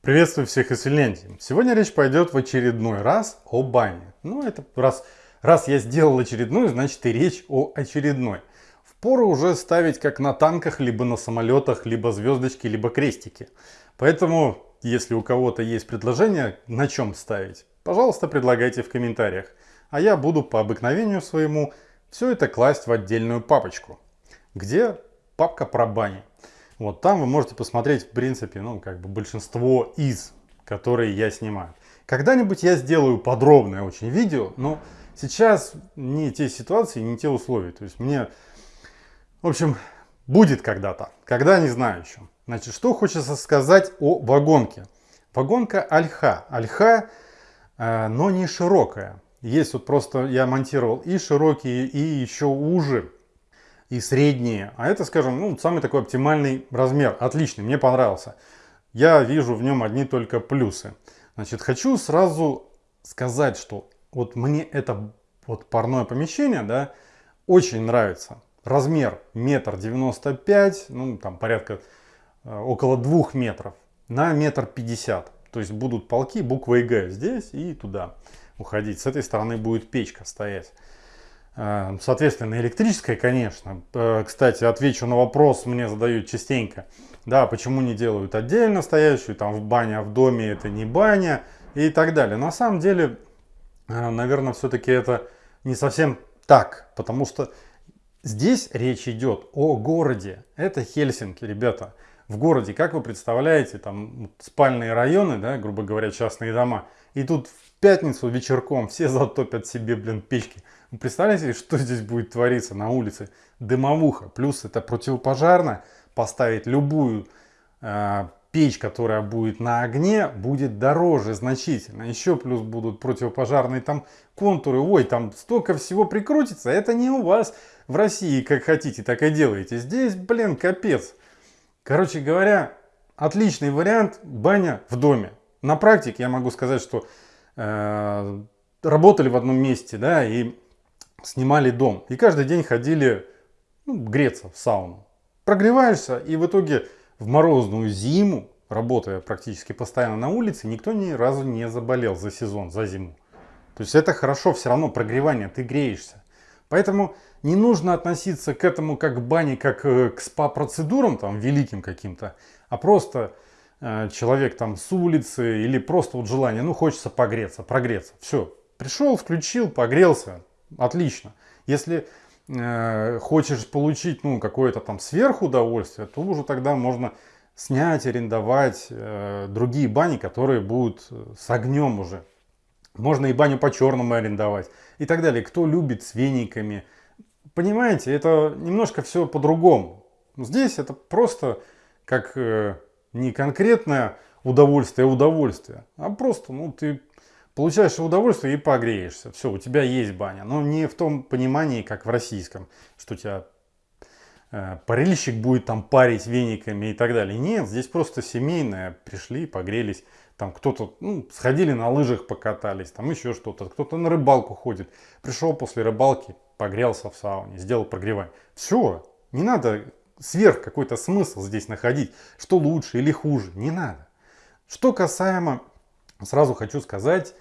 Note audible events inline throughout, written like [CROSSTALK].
Приветствую всех из Финляндии. Сегодня речь пойдет в очередной раз о бане. Ну, это раз, раз я сделал очередную, значит и речь о очередной. Впору уже ставить как на танках, либо на самолетах, либо звездочки, либо крестики. Поэтому, если у кого-то есть предложение, на чем ставить, пожалуйста, предлагайте в комментариях. А я буду по обыкновению своему все это класть в отдельную папочку, где папка про бани. Вот там вы можете посмотреть, в принципе, ну, как бы большинство из, которые я снимаю. Когда-нибудь я сделаю подробное очень видео, но сейчас не те ситуации, не те условия. То есть мне, в общем, будет когда-то. Когда, не знаю еще. Значит, что хочется сказать о вагонке. Вагонка альха. Альха, э, но не широкая. Есть вот просто, я монтировал и широкие, и еще уже и средние. А это, скажем, ну, самый такой оптимальный размер. Отличный, мне понравился. Я вижу в нем одни только плюсы. Значит, хочу сразу сказать, что вот мне это вот парное помещение, да, очень нравится. Размер метр девяносто пять, ну, там порядка э, около двух метров на метр пятьдесят. То есть будут полки буквой Г здесь и туда уходить. С этой стороны будет печка стоять. Э, соответственно, электрическая, конечно. Э, кстати, отвечу на вопрос, мне задают частенько. Да, почему не делают отдельно стоящую, там в бане, а в доме это не баня и так далее. На самом деле, э, наверное, все-таки это не совсем так, потому что здесь речь идет о городе. Это Хельсинки, ребята. В городе, как вы представляете, там спальные районы, да, грубо говоря, частные дома. И тут в пятницу вечерком все [LAUGHS] затопят себе, блин, печки. Представляете, что здесь будет твориться на улице? Дымовуха. Плюс это противопожарно. Поставить любую э, печь, которая будет на огне, будет дороже значительно. Еще плюс будут противопожарные там контуры. Ой, там столько всего прикрутится. Это не у вас в России, как хотите, так и делаете. Здесь, блин, капец. Короче говоря, отличный вариант баня в доме. На практике я могу сказать, что э, работали в одном месте, да, и снимали дом. И каждый день ходили ну, греться в сауну. Прогреваешься, и в итоге в морозную зиму, работая практически постоянно на улице, никто ни разу не заболел за сезон, за зиму. То есть это хорошо, все равно прогревание, ты греешься. Поэтому не нужно относиться к этому как к бане, как э, к спа-процедурам там великим каким-то, а просто э, человек там с улицы или просто вот желание, ну хочется погреться, прогреться. Все, пришел, включил, погрелся, Отлично. Если э, хочешь получить ну, какое-то там сверхудовольствие, то уже тогда можно снять, арендовать э, другие бани, которые будут э, с огнем уже. Можно и баню по-черному арендовать и так далее. Кто любит с вениками. Понимаете, это немножко все по-другому. Здесь это просто как э, не конкретное удовольствие, а удовольствие, а просто ну, ты получаешь удовольствие и погреешься. Все, у тебя есть баня. Но не в том понимании, как в российском, что тебя э, парильщик будет там парить вениками и так далее. Нет, здесь просто семейное. Пришли, погрелись. Там кто-то, ну, сходили на лыжах, покатались, там еще что-то. Кто-то на рыбалку ходит. Пришел после рыбалки, погрелся в сауне, сделал прогревание. Все, не надо сверх какой-то смысл здесь находить. Что лучше или хуже, не надо. Что касаемо, сразу хочу сказать,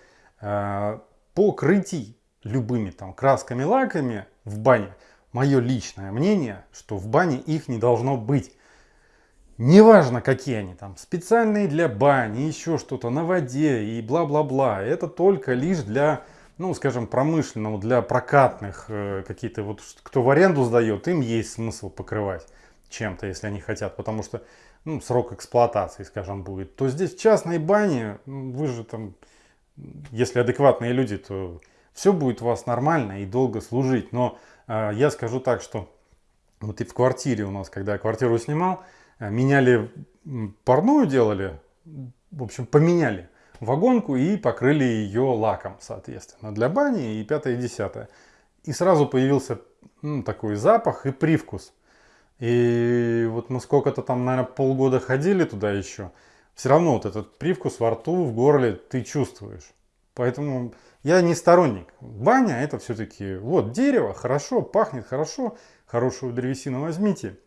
покрытий любыми там красками, лаками в бане, мое личное мнение, что в бане их не должно быть. Неважно, какие они там, специальные для бани, еще что-то на воде и бла-бла-бла. Это только лишь для, ну, скажем, промышленного, для прокатных, э, какие-то вот, кто в аренду сдает, им есть смысл покрывать чем-то, если они хотят, потому что, ну, срок эксплуатации, скажем, будет. То здесь в частной бане, вы же там если адекватные люди, то все будет у вас нормально и долго служить. Но э, я скажу так, что вот и в квартире у нас, когда я квартиру снимал, э, меняли парную делали, в общем, поменяли вагонку и покрыли ее лаком, соответственно, для бани и пятое и десятое. И сразу появился ну, такой запах и привкус. И вот мы сколько-то там, наверное, полгода ходили туда еще – все равно вот этот привкус во рту, в горле ты чувствуешь. Поэтому я не сторонник. Баня это все-таки вот дерево, хорошо, пахнет хорошо, хорошую древесину возьмите.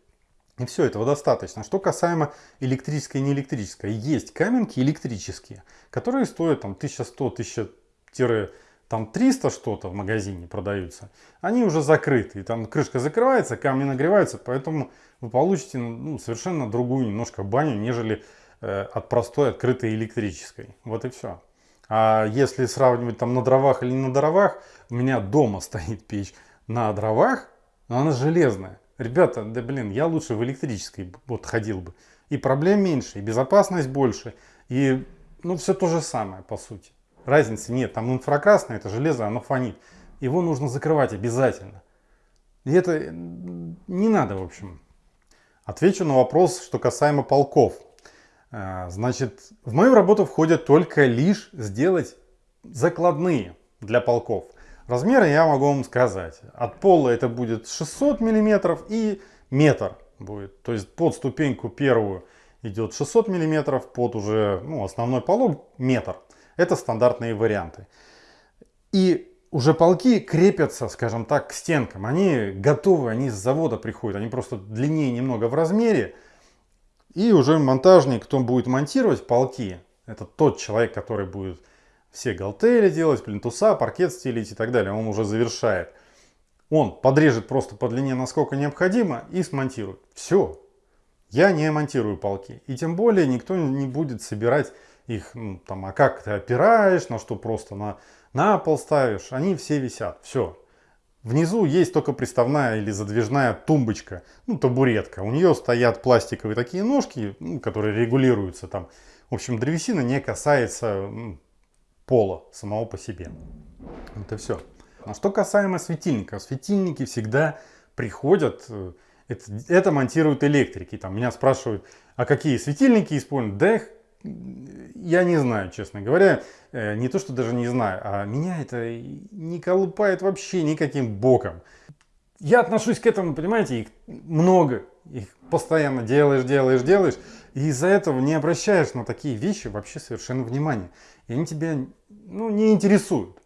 И все, этого достаточно. Что касаемо электрической и неэлектрической. Есть каменки электрические, которые стоят там 1100, 1000 там 300 что-то в магазине продаются, они уже закрыты. И там крышка закрывается, камни нагреваются, поэтому вы получите ну, совершенно другую немножко баню, нежели от простой открытой электрической. Вот и все. А если сравнивать там на дровах или не на дровах, у меня дома [LAUGHS] стоит печь на дровах, но она железная. Ребята, да блин, я лучше в электрической вот ходил бы. И проблем меньше, и безопасность больше, и ну все то же самое по сути. Разницы нет, там инфракрасное, это железо, оно фонит. Его нужно закрывать обязательно. И это не надо, в общем. Отвечу на вопрос, что касаемо полков. А, значит, в мою работу входят только лишь сделать закладные для полков. Размеры я могу вам сказать. От пола это будет 600 миллиметров и метр будет. То есть под ступеньку первую идет 600 миллиметров, под уже ну, основной полог метр. Это стандартные варианты. И уже полки крепятся, скажем так, к стенкам. Они готовы, они с завода приходят. Они просто длиннее немного в размере. И уже монтажник, кто будет монтировать полки, это тот человек, который будет все галтели делать, плинтуса, паркет стелить и так далее. Он уже завершает. Он подрежет просто по длине, насколько необходимо, и смонтирует. Все. Я не монтирую полки. И тем более никто не будет собирать их, ну, там, а как ты опираешь, на что просто на, на пол ставишь, они все висят, все. Внизу есть только приставная или задвижная тумбочка, ну, табуретка. У нее стоят пластиковые такие ножки, ну, которые регулируются там. В общем, древесина не касается ну, пола самого по себе. Это все. А что касаемо светильников. Светильники всегда приходят, э, это, это монтируют электрики. Там меня спрашивают, а какие светильники используют? Да их я не знаю, честно говоря. Э, не то, что даже не знаю, а меня это не колупает вообще никаким боком. Я отношусь к этому, понимаете, их много. Их постоянно делаешь, делаешь, делаешь. И из-за этого не обращаешь на такие вещи вообще совершенно внимания. И они тебя ну, не интересуют.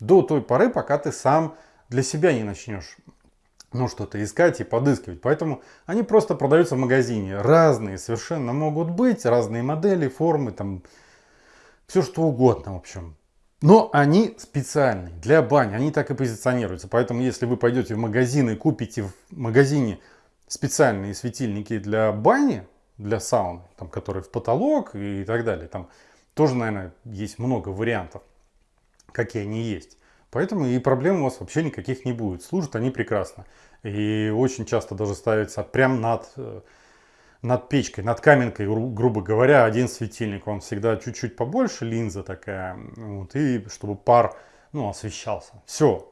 До той поры, пока ты сам для себя не начнешь ну, что-то искать и подыскивать. Поэтому они просто продаются в магазине. Разные совершенно могут быть, разные модели, формы, там, все что угодно, в общем. Но они специальные для бани, они так и позиционируются. Поэтому, если вы пойдете в магазин и купите в магазине специальные светильники для бани, для сауны, там, которые в потолок и так далее, там тоже, наверное, есть много вариантов, какие они есть. Поэтому и проблем у вас вообще никаких не будет. Служат они прекрасно. И очень часто даже ставится прям над, э, над печкой, над каменкой, грубо говоря, один светильник. Он всегда чуть-чуть побольше, линза такая. Вот, и чтобы пар ну, освещался. Все.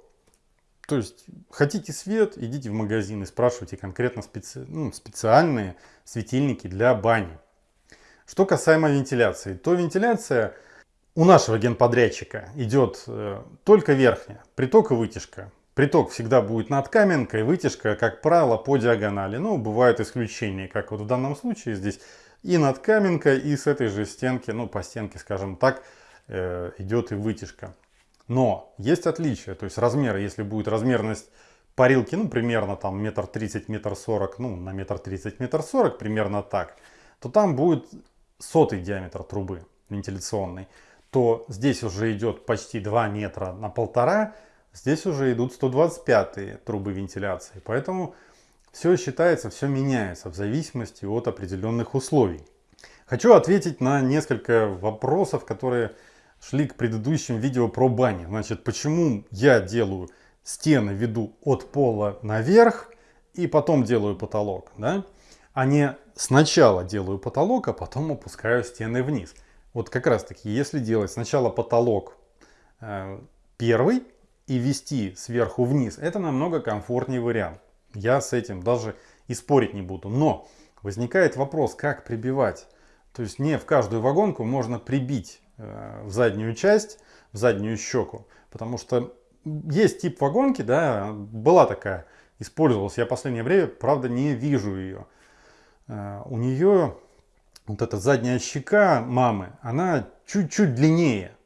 То есть, хотите свет, идите в магазин и спрашивайте конкретно специ... ну, специальные светильники для бани. Что касаемо вентиляции, то вентиляция у нашего генподрядчика идет э, только верхняя, приток и вытяжка. Приток всегда будет над каменкой, вытяжка, как правило, по диагонали. Но ну, бывают исключения, как вот в данном случае здесь и над каменкой, и с этой же стенки, ну по стенке, скажем так, э, идет и вытяжка. Но есть отличия, то есть размеры, если будет размерность парилки, ну примерно там метр тридцать, метр сорок, ну на метр тридцать, метр сорок, примерно так, то там будет сотый диаметр трубы вентиляционной то здесь уже идет почти 2 метра на полтора, здесь уже идут 125 трубы вентиляции. Поэтому все считается, все меняется в зависимости от определенных условий. Хочу ответить на несколько вопросов, которые шли к предыдущим видео про бани. Значит, почему я делаю стены, веду от пола наверх и потом делаю потолок, да? А не сначала делаю потолок, а потом опускаю стены вниз. Вот как раз таки, если делать сначала потолок э, первый и вести сверху вниз, это намного комфортнее вариант. Я с этим даже и спорить не буду. Но возникает вопрос, как прибивать. То есть не в каждую вагонку можно прибить э, в заднюю часть, в заднюю щеку. Потому что есть тип вагонки, да, была такая, использовалась я в последнее время, правда не вижу ее. Э, у нее вот эта задняя щека мамы, она чуть-чуть длиннее,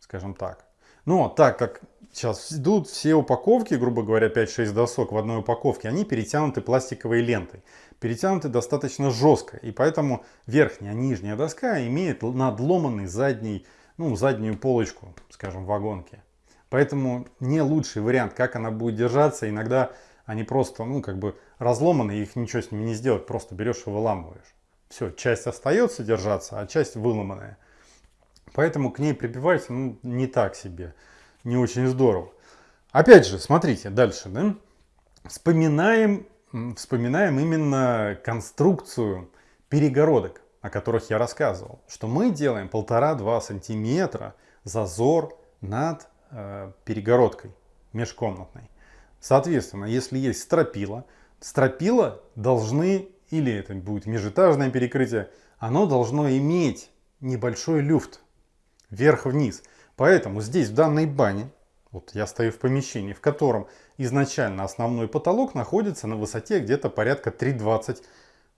скажем так. Но так как сейчас идут все упаковки, грубо говоря, 5-6 досок в одной упаковке, они перетянуты пластиковой лентой. перетянуты достаточно жестко. И поэтому верхняя, нижняя доска имеет надломанный задний, ну, заднюю полочку, скажем, вагонки. Поэтому не лучший вариант, как она будет держаться. Иногда они просто, ну, как бы разломаны, их ничего с ними не сделать, просто берешь и выламываешь. Все, часть остается держаться, а часть выломанная. Поэтому к ней прибивать, ну, не так себе, не очень здорово. Опять же, смотрите, дальше, да? Вспоминаем, вспоминаем именно конструкцию перегородок, о которых я рассказывал. Что мы делаем полтора-два сантиметра зазор над э, перегородкой межкомнатной. Соответственно, если есть стропила, стропила должны, или это будет межэтажное перекрытие, оно должно иметь небольшой люфт вверх-вниз. Поэтому здесь в данной бане, вот я стою в помещении, в котором изначально основной потолок находится на высоте где-то порядка 3,20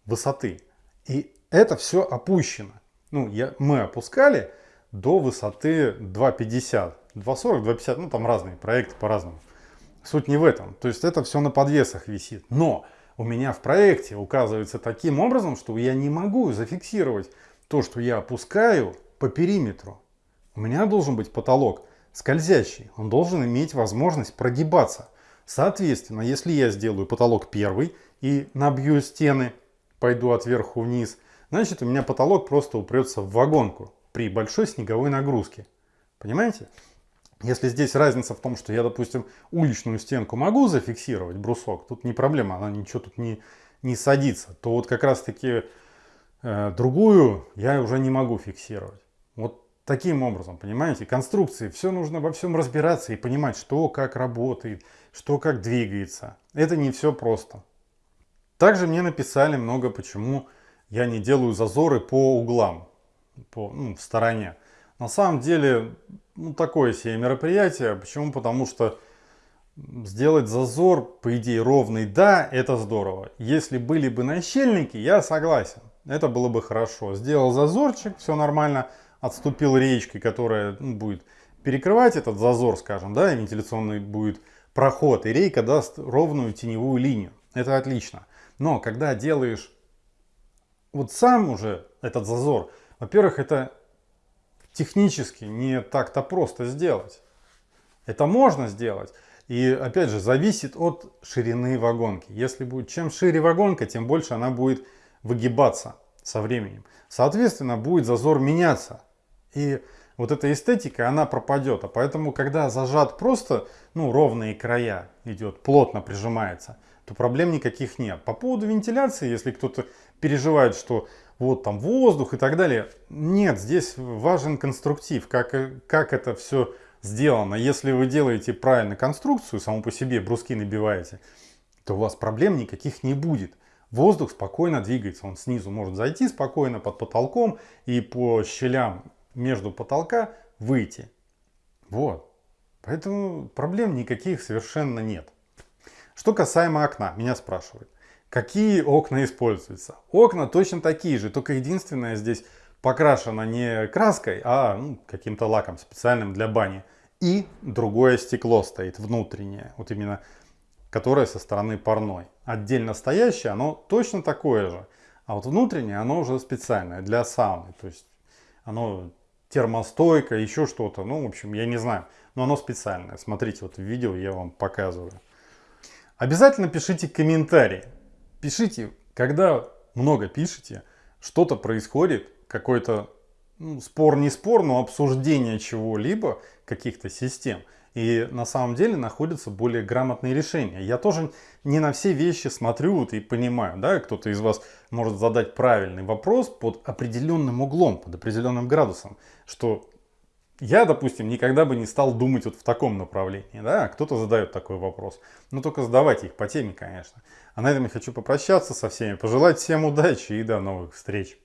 высоты. И это все опущено. Ну, я, мы опускали до высоты 2,50, 2,40, 2,50, ну там разные проекты по-разному. Суть не в этом. То есть это все на подвесах висит. Но у меня в проекте указывается таким образом, что я не могу зафиксировать то, что я опускаю по периметру. У меня должен быть потолок скользящий. Он должен иметь возможность прогибаться. Соответственно, если я сделаю потолок первый и набью стены, пойду от верху вниз, значит у меня потолок просто упрется в вагонку при большой снеговой нагрузке. Понимаете? Если здесь разница в том, что я, допустим, уличную стенку могу зафиксировать, брусок, тут не проблема, она ничего тут не, не садится, то вот как раз таки э, другую я уже не могу фиксировать. Вот таким образом, понимаете, конструкции, все нужно во всем разбираться и понимать, что как работает, что как двигается. Это не все просто. Также мне написали много, почему я не делаю зазоры по углам, по, ну, в стороне. На самом деле, ну, такое себе мероприятие. Почему? Потому что сделать зазор, по идее, ровный, да, это здорово. Если были бы нащельники, я согласен. Это было бы хорошо. Сделал зазорчик, все нормально. Отступил речкой, которая ну, будет перекрывать этот зазор, скажем, да, и вентиляционный будет проход. И рейка даст ровную теневую линию. Это отлично. Но когда делаешь вот сам уже этот зазор, во-первых, это технически не так-то просто сделать. Это можно сделать. И опять же, зависит от ширины вагонки. Если будет чем шире вагонка, тем больше она будет выгибаться со временем. Соответственно, будет зазор меняться. И вот эта эстетика, она пропадет. А поэтому, когда зажат просто, ну, ровные края идет, плотно прижимается, то проблем никаких нет. По поводу вентиляции, если кто-то переживает, что вот там воздух и так далее. Нет, здесь важен конструктив, как, как это все сделано. Если вы делаете правильно конструкцию, саму по себе бруски набиваете, то у вас проблем никаких не будет. Воздух спокойно двигается, он снизу может зайти спокойно под потолком и по щелям между потолка выйти. Вот. Поэтому проблем никаких совершенно нет. Что касаемо окна, меня спрашивают. Какие окна используются? Окна точно такие же, только единственное здесь покрашено не краской, а ну, каким-то лаком специальным для бани. И другое стекло стоит внутреннее, вот именно которое со стороны парной. Отдельно стоящее, оно точно такое же. А вот внутреннее, оно уже специальное для сауны. То есть оно термостойкое, еще что-то. Ну, в общем, я не знаю. Но оно специальное. Смотрите, вот в видео я вам показываю. Обязательно пишите комментарии. Пишите, когда много пишете, что-то происходит, какой-то ну, спор не спор, но обсуждение чего-либо, каких-то систем. И на самом деле находятся более грамотные решения. Я тоже не на все вещи смотрю вот и понимаю, да, кто-то из вас может задать правильный вопрос под определенным углом, под определенным градусом, что я, допустим, никогда бы не стал думать вот в таком направлении, да, кто-то задает такой вопрос. Но только задавайте их по теме, конечно. А на этом я хочу попрощаться со всеми, пожелать всем удачи и до новых встреч.